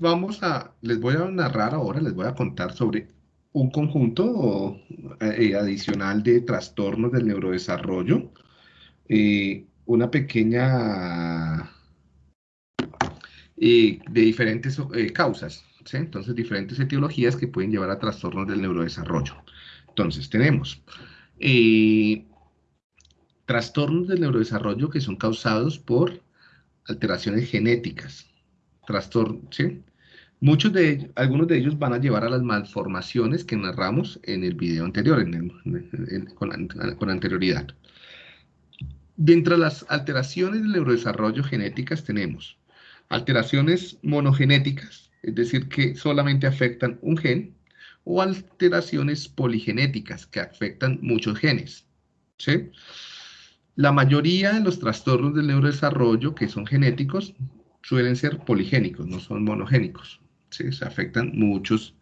vamos a, les voy a narrar ahora, les voy a contar sobre un conjunto eh, adicional de trastornos del neurodesarrollo, eh, una pequeña eh, de diferentes causas, entonces diferentes etiologías que pueden llevar a trastornos del neurodesarrollo. Entonces tenemos trastornos del neurodesarrollo que son causados por alteraciones genéticas, trastornos, ¿sí? Muchos de ellos, algunos de ellos van a llevar a las malformaciones que narramos en el video anterior, con, anterioridad. Dentro de las alteraciones del neurodesarrollo genéticas tenemos alteraciones monogenéticas, es decir, que solamente afectan un gen, o alteraciones poligenéticas, que afectan muchos genes. ¿sí? La mayoría de los trastornos del neurodesarrollo que son genéticos suelen ser poligénicos, no son monogénicos. Se afectan muchos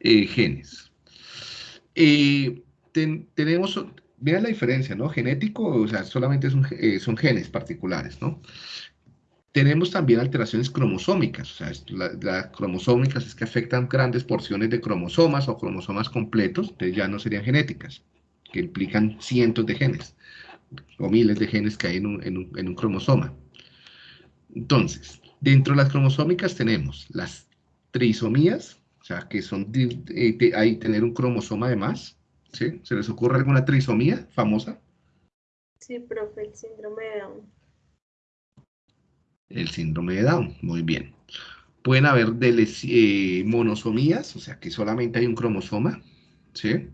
eh, genes. Eh, tenemos, vean la diferencia, ¿no? Genético, o sea, solamente son, eh, son genes particulares, ¿no? Tenemos también alteraciones cromosómicas, o sea, las cromosómicas es que afectan grandes porciones de cromosomas o cromosomas completos, entonces ya no serían genéticas, que implican cientos de genes o miles de genes que hay en un, cromosoma. Entonces, dentro de las cromosómicas tenemos las trisomías, o sea, que son, eh, hay tener un cromosoma de más, ¿sí? ¿Se les ocurre alguna trisomía famosa? Sí, profe, el síndrome de Down. El síndrome de Down, muy bien. Pueden haber eh, monosomías, o sea, que solamente hay un cromosoma, ¿sí?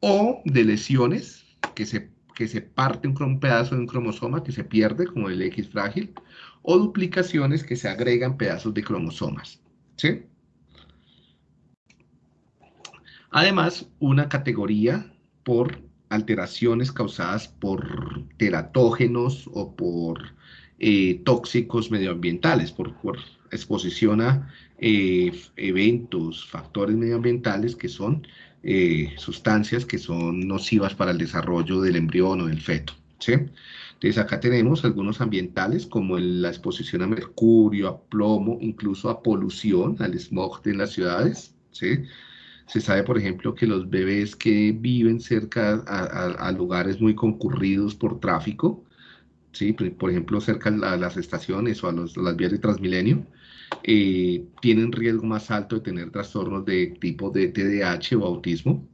O de lesiones que se que se parte un, pedazo de un cromosoma que se pierde, como el X frágil, o duplicaciones que se agregan pedazos de cromosomas. ¿sí? Además, una categoría por alteraciones causadas por teratógenos o por eh, tóxicos medioambientales, por, exposición a eh, eventos, factores medioambientales que son eh, sustancias que son nocivas para el desarrollo del embrión o del feto. ¿sí? Entonces acá tenemos algunos ambientales como la exposición a mercurio, a plomo, incluso a polución, al smog en las ciudades. ¿sí? Se sabe, por ejemplo, que los bebés que viven cerca a, lugares muy concurridos por tráfico, ¿sí? por ejemplo, cerca a las estaciones o a, las vías de Transmilenio, eh, tienen riesgo más alto de tener trastornos de tipo de TDAH o autismo,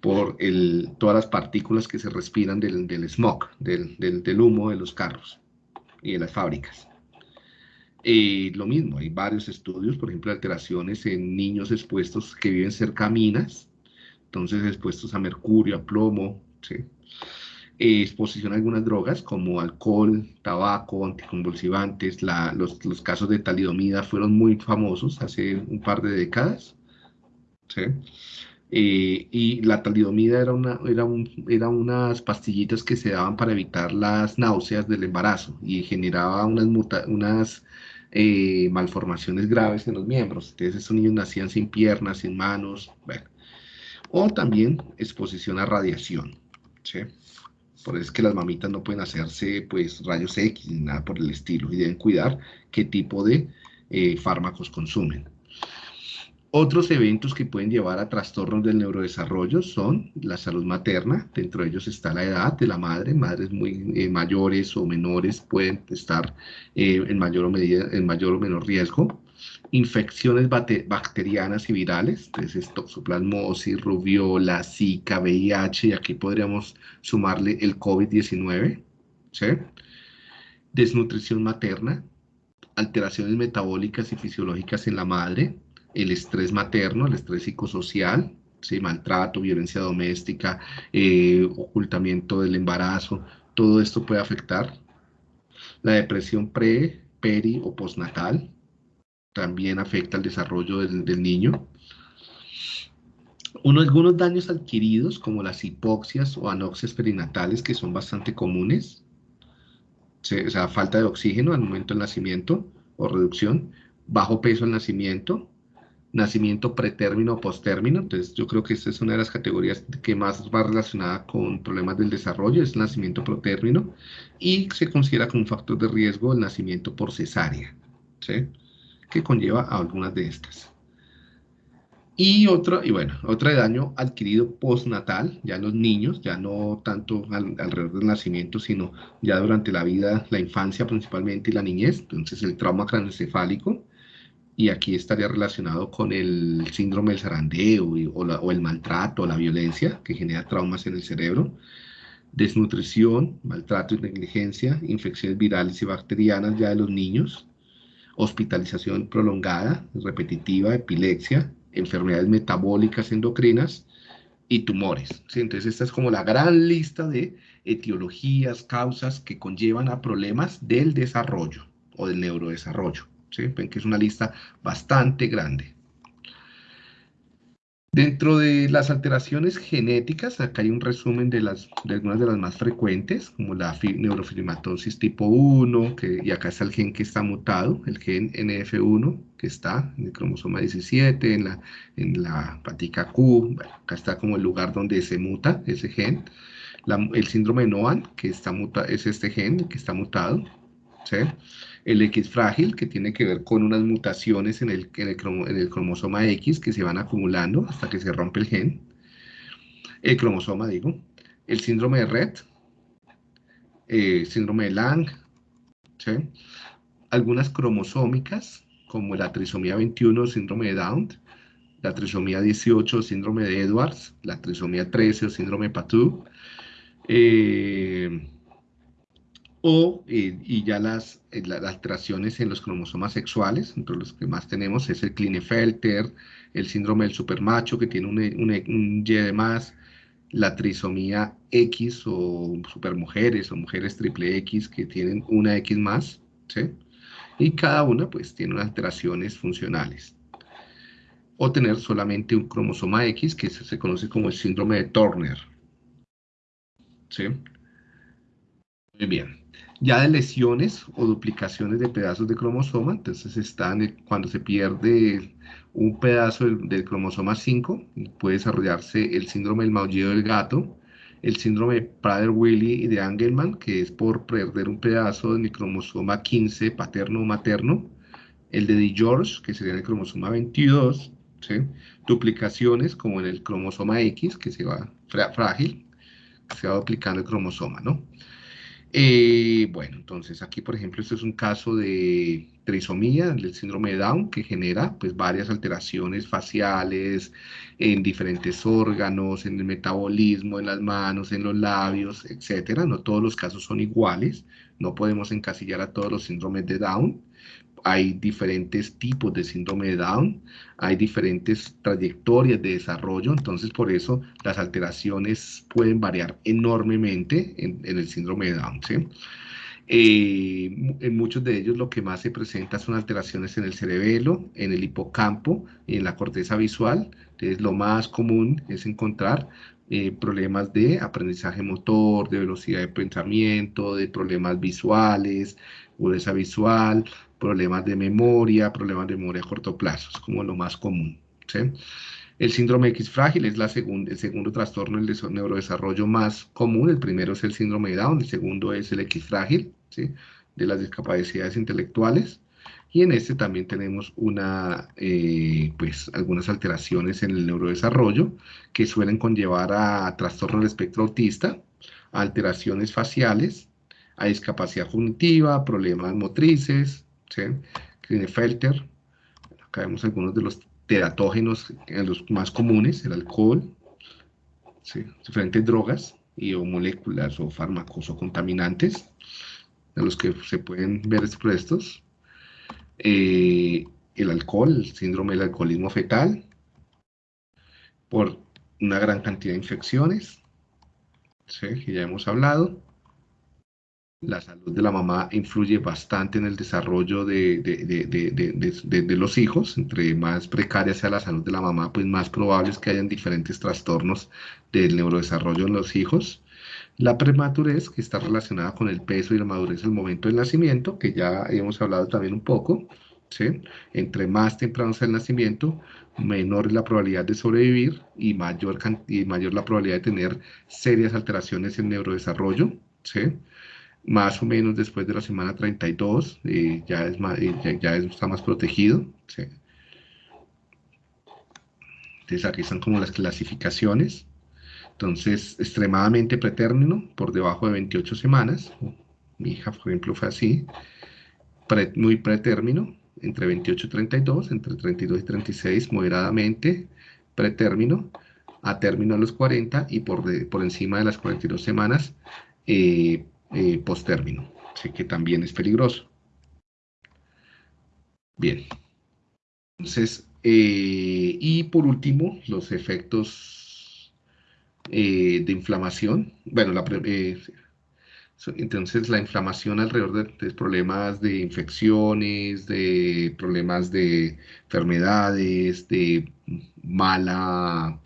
por el, todas las partículas que se respiran del, del smog, del, del, humo de los carros y de las fábricas. Eh, lo mismo, hay varios estudios, por ejemplo, alteraciones en niños expuestos que viven cerca a minas, entonces expuestos a mercurio, a plomo, ¿sí? Exposición a algunas drogas como alcohol, tabaco, anticonvulsivantes. los, casos de talidomida fueron muy famosos hace un par de décadas. Eh, y la talidomida era, una, era, era unas pastillitas que se daban para evitar las náuseas del embarazo y generaba unas, unas eh, malformaciones graves en los miembros. Entonces esos niños nacían sin piernas, sin manos. O también exposición a radiación. ¿sí? Por eso es que las mamitas no pueden hacerse pues rayos X ni nada por el estilo y deben cuidar qué tipo de eh, fármacos consumen. Otros eventos que pueden llevar a trastornos del neurodesarrollo son la salud materna, dentro de ellos está la edad de la madre, madres muy eh, mayores o menores pueden estar eh, en, mayor o medida, en mayor o menor riesgo, infecciones bacterianas y virales, entonces toxoplasmosis, rubiola, zika, VIH, y aquí podríamos sumarle el COVID-19, ¿sí? desnutrición materna, alteraciones metabólicas y fisiológicas en la madre, el estrés materno, el estrés psicosocial, ¿sí? maltrato, violencia doméstica, eh, ocultamiento del embarazo, todo esto puede afectar. La depresión pre, peri o postnatal, también afecta el desarrollo del, niño. Uno, algunos daños adquiridos, como las hipoxias o anoxias perinatales, que son bastante comunes, o sea, falta de oxígeno al momento del nacimiento o reducción, bajo peso al nacimiento, nacimiento pretérmino o postérmino, entonces yo creo que esta es una de las categorías que más va relacionada con problemas del desarrollo, es el nacimiento pretérmino, y se considera como un factor de riesgo el nacimiento por cesárea, ¿sí? Que conlleva a algunas de estas. Y otra, y bueno, otra de daño adquirido postnatal, ya en los niños, ya no tanto alrededor del nacimiento, sino ya durante la vida, la infancia principalmente y la niñez, entonces el trauma craneoencefálico, y aquí estaría relacionado con el síndrome del zarandeo o, o el maltrato o la violencia que genera traumas en el cerebro, desnutrición, maltrato y negligencia, infecciones virales y bacterianas ya de los niños, hospitalización prolongada, repetitiva, epilepsia, enfermedades metabólicas endocrinas y tumores. Entonces esta es como la gran lista de etiologías, causas que conllevan a problemas del desarrollo o del neurodesarrollo. Ven que es una lista bastante grande. Dentro de las alteraciones genéticas, acá hay un resumen de, las, algunas de las más frecuentes, como la neurofilmatosis tipo 1, que, y acá está el gen que está mutado, el gen NF1, que está en el cromosoma 17, en la, en patica Q, acá está como el lugar donde se muta ese gen. el síndrome de Noan, que está muta, es este gen que está mutado, ¿sí? El X frágil, que tiene que ver con unas mutaciones en el, en el, cromosoma X que se van acumulando hasta que se rompe el gen, el cromosoma digo, el síndrome de Red, eh, síndrome de Lang, algunas cromosómicas, como la trisomía 21, síndrome de Down, la trisomía 18, síndrome de Edwards, la trisomía 13 o síndrome de Patou, eh, o, eh, y ya las, eh, las, alteraciones en los cromosomas sexuales, entre los que más tenemos es el Klinefelter, el síndrome del supermacho que tiene un, un, Y de más, la trisomía X o supermujeres o mujeres triple X que tienen una X más, ¿sí? Y cada una pues tiene unas alteraciones funcionales. O tener solamente un cromosoma X que se, se conoce como el síndrome de Turner. ¿Sí? Muy bien ya de lesiones o duplicaciones de pedazos de cromosoma, entonces están cuando se pierde un pedazo del, cromosoma 5, puede desarrollarse el síndrome del maullido del gato, el síndrome de Prader-Willi y de Angelman, que es por perder un pedazo de cromosoma 15 paterno o materno, el de DiGeorge, que sería el cromosoma 22, duplicaciones como en el cromosoma X, que se va frágil, se va duplicando el cromosoma, ¿no? Eh, bueno, entonces aquí, por ejemplo, este es un caso de trisomía, del síndrome de Down, que genera pues varias alteraciones faciales en diferentes órganos, en el metabolismo, en las manos, en los labios, etcétera. No todos los casos son iguales, no podemos encasillar a todos los síndromes de Down, hay diferentes tipos de síndrome de Down, hay diferentes trayectorias de desarrollo, entonces por eso las alteraciones pueden variar enormemente en, el síndrome de Down. Eh, en muchos de ellos lo que más se presenta son alteraciones en el cerebelo, en el hipocampo y en la corteza visual. Entonces lo más común es encontrar eh, problemas de aprendizaje motor, de velocidad de pensamiento, de problemas visuales, agudeza visual, problemas de memoria, problemas de memoria a corto plazo, es como lo más común. El síndrome X frágil es el segundo trastorno del neurodesarrollo más común. El primero es el síndrome de Down, el segundo es el X frágil, de las discapacidades intelectuales. Y en este también tenemos eh, pues, algunas alteraciones en el neurodesarrollo que suelen conllevar a trastorno del espectro autista, alteraciones faciales, a discapacidad cognitiva, problemas motrices, ¿sí? Klinefelter, acá vemos algunos de los teratógenos, los más comunes, el alcohol, diferentes drogas y o moléculas o fármacos o contaminantes, de los que se pueden ver expuestos, eh, el alcohol, el síndrome del alcoholismo fetal, por una gran cantidad de infecciones, que ya hemos hablado, la salud de la mamá influye bastante en el desarrollo de, de, los hijos. Entre más precaria sea la salud de la mamá, pues más probable es que hayan diferentes trastornos del neurodesarrollo en los hijos. La prematurez, que está relacionada con el peso y la madurez al momento del nacimiento, que ya hemos hablado también un poco. ¿sí? Entre más temprano sea el nacimiento, menor es la probabilidad de sobrevivir y mayor, y mayor la probabilidad de tener serias alteraciones en neurodesarrollo. ¿sí? Más o menos después de la semana 32, eh, ya, es más, eh, ya, está más protegido. Entonces aquí están como las clasificaciones. Entonces, extremadamente pretérmino, por debajo de 28 semanas. Mi hija, por ejemplo, fue así. muy pretérmino, entre 28 y 32, entre 32 y 36, moderadamente pretérmino, a término a los 40 y por, por encima de las 42 semanas, eh, eh, post-término, así que también es peligroso. Bien. Entonces, eh, y por último, los efectos eh, de inflamación. Bueno, la, entonces la inflamación alrededor de, problemas de infecciones, de problemas de enfermedades, de mala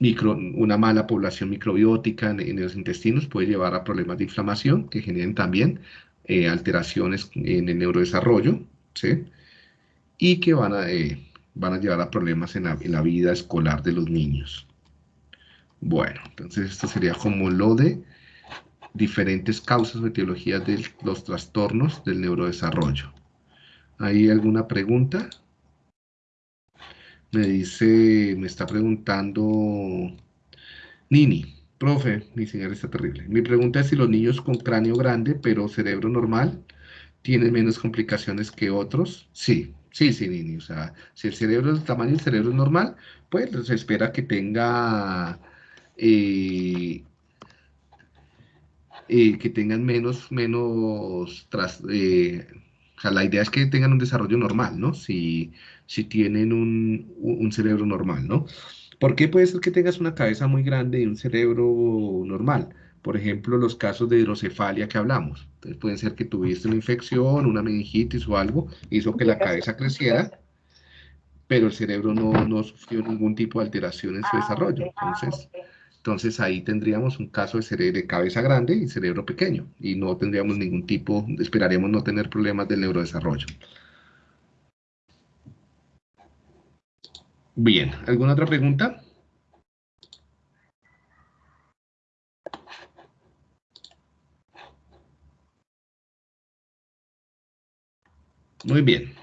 una mala población microbiótica en, los intestinos puede llevar a problemas de inflamación que generen también eh, alteraciones en el neurodesarrollo. Y que van a, eh, van a llevar a problemas en la, vida escolar de los niños. Bueno, entonces esto sería como lo de diferentes causas o etiologías de los trastornos del neurodesarrollo. ¿Hay alguna pregunta? Me dice, me está preguntando Nini, profe, mi señal está terrible. Mi pregunta es si los niños con cráneo grande pero cerebro normal tienen menos complicaciones que otros. Sí, sí, sí, Nini. O sea, si el cerebro es el tamaño del cerebro es normal, pues se espera que tenga eh, eh, que tengan menos, menos, tras, eh, o sea, la idea es que tengan un desarrollo normal, ¿no? Si, si tienen un, cerebro normal, ¿no? ¿Por qué puede ser que tengas una cabeza muy grande y un cerebro normal? Por ejemplo, los casos de hidrocefalia que hablamos. Entonces, puede ser que tuviste una infección, una meningitis o algo, hizo que la cabeza creciera, pero el cerebro no, no sufrió ningún tipo de alteración en su ah, desarrollo. Entonces, entonces ahí tendríamos un caso de, cerebro, de cabeza grande y cerebro pequeño y no tendríamos ningún tipo, esperaríamos no tener problemas del neurodesarrollo. Bien, ¿alguna otra pregunta? Muy bien.